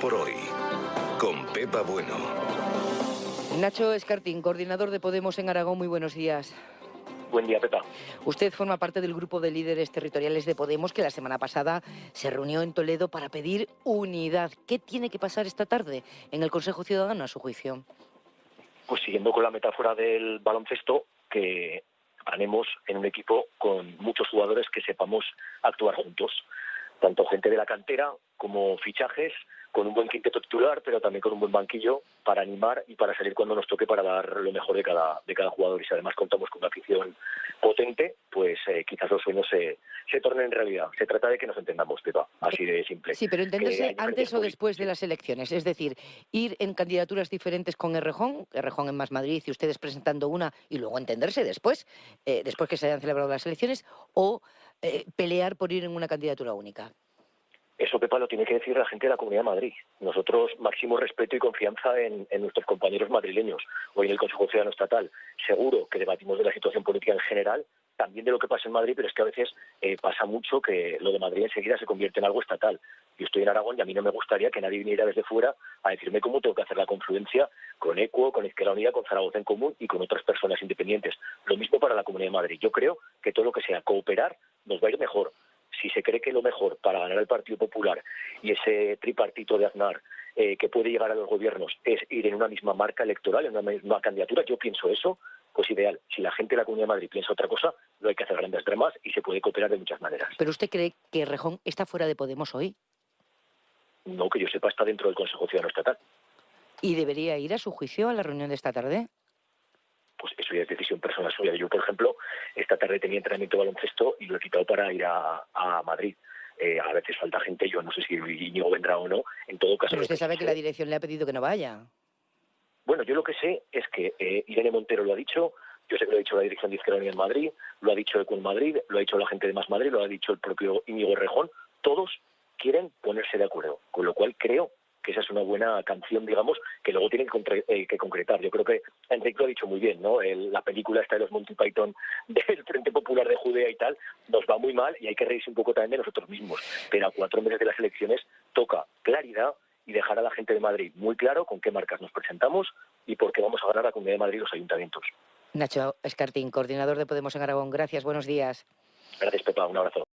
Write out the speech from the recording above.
por hoy, con Pepa Bueno. Nacho Escartín, coordinador de Podemos en Aragón, muy buenos días. Buen día, Pepa. Usted forma parte del grupo de líderes territoriales de Podemos que la semana pasada se reunió en Toledo para pedir unidad. ¿Qué tiene que pasar esta tarde en el Consejo Ciudadano, a su juicio? Pues siguiendo con la metáfora del baloncesto, que ganemos en un equipo con muchos jugadores que sepamos actuar juntos tanto gente de la cantera como fichajes, con un buen quinteto titular, pero también con un buen banquillo para animar y para salir cuando nos toque para dar lo mejor de cada, de cada jugador. Y si además contamos con una afición potente, pues eh, quizás los sueños se, se tornen en realidad. Se trata de que nos entendamos, Pepa, así de simple. Sí, pero entenderse antes o después de las elecciones. Es decir, ir en candidaturas diferentes con Errejón, Errejón en Más Madrid y ustedes presentando una y luego entenderse después, eh, después que se hayan celebrado las elecciones, o eh, pelear por ir en una candidatura única. Eso, Pepa, lo tiene que decir la gente de la Comunidad de Madrid. Nosotros, máximo respeto y confianza en, nuestros compañeros madrileños. Hoy en el Consejo Ciudadano Estatal, seguro que debatimos de la situación política en general, también de lo que pasa en Madrid, pero es que a veces eh, pasa mucho que lo de Madrid enseguida se convierte en algo estatal. Yo estoy en Aragón y a mí no me gustaría que nadie viniera desde fuera a decirme cómo tengo que hacer la confluencia con ECUO, con Izquierda Unida, con Zaragoza en Común y con otras personas independientes. Lo mismo para la Comunidad de Madrid. Yo creo que todo lo que sea cooperar nos va a ir mejor si se cree que lo mejor para ganar el Partido Popular y ese tripartito de Aznar eh, que puede llegar a los gobiernos es ir en una misma marca electoral, en una misma candidatura, yo pienso eso, pues ideal. Si la gente de la Comunidad de Madrid piensa otra cosa, no hay que hacer grandes dramas y se puede cooperar de muchas maneras. ¿Pero usted cree que Rejón está fuera de Podemos hoy? No, que yo sepa, está dentro del Consejo Ciudadano Estatal. ¿Y debería ir a su juicio a la reunión de esta tarde? Pues eso ya es decisión personal suya. Yo, por ejemplo, esta tarde tenía entrenamiento de baloncesto y lo he quitado para ir a, Madrid. Eh, a veces falta gente, yo no sé si Íñigo vendrá o no. En todo caso. Pero usted sabe que la dirección le ha pedido que no vaya. Bueno, yo lo que sé es que eh, Irene Montero lo ha dicho, yo sé que lo ha dicho la dirección de Izquierda Unida en Madrid, lo ha dicho Econ Madrid, lo ha dicho la gente de Más Madrid, lo ha dicho el propio Íñigo Rejón. Todos quieren ponerse de acuerdo, con lo cual creo que esa es una buena canción, digamos, que luego tienen eh, que, concretar. Yo creo que Enrique lo ha dicho muy bien, ¿no? la película esta de los Monty Python del Frente Popular de Judea y tal, nos va muy mal y hay que reírse un poco también de nosotros mismos. Pero a cuatro meses de las elecciones toca claridad y dejar a la gente de Madrid muy claro con qué marcas nos presentamos y por qué vamos a ganar a la Comunidad de Madrid los ayuntamientos. Nacho Escartín, coordinador de Podemos en Aragón. Gracias, buenos días. Gracias, Pepa. Un abrazo.